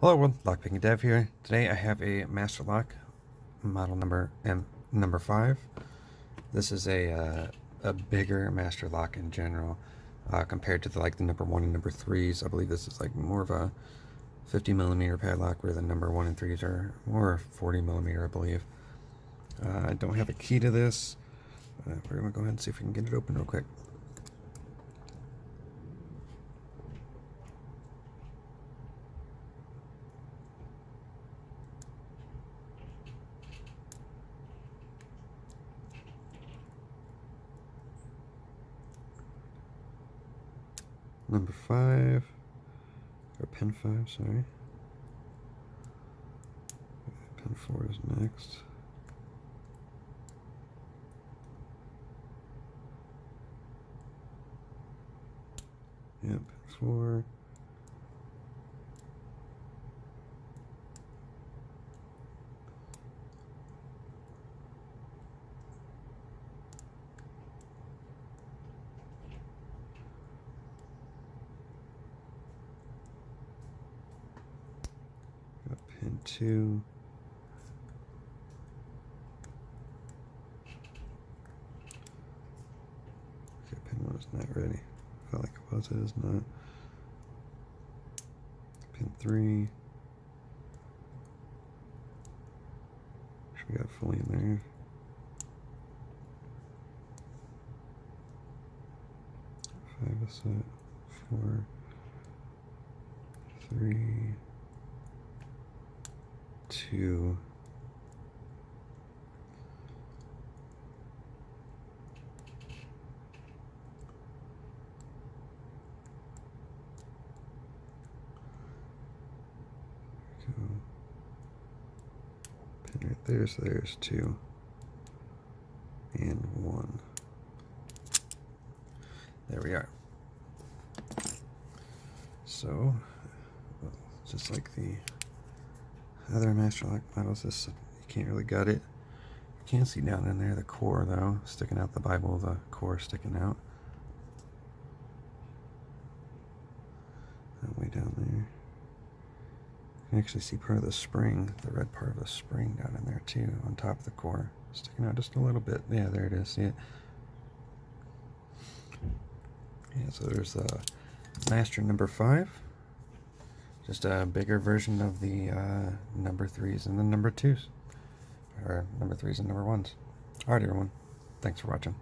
Hello everyone, Lockpicking Dev here. Today I have a Master Lock model number M number 5. This is a, uh, a bigger Master Lock in general uh, compared to the, like the number 1 and number 3s. I believe this is like more of a 50 millimeter padlock where the number 1 and 3s are more 40 millimeter I believe. Uh, I don't have a key to this. Uh, we're to go ahead and see if we can get it open real quick. Number five, or pin five, sorry. Pin four is next. Yep, four. Two. Okay, pin one is not ready. Felt like it was, it is not. Pin three. Should we got fully in there. Five is set, four, three, to Pin right there, so there's two and one. There we are. So, just like the other Master Lock models, this you can't really gut it. You can see down in there the core though, sticking out the Bible, the core sticking out. That way down there. You can actually see part of the spring, the red part of the spring down in there too, on top of the core. Sticking out just a little bit. Yeah, there it is. See it? Yeah, so there's the master number five. Just a bigger version of the uh, number threes and the number twos. Or number threes and number ones. Alright everyone. Thanks for watching.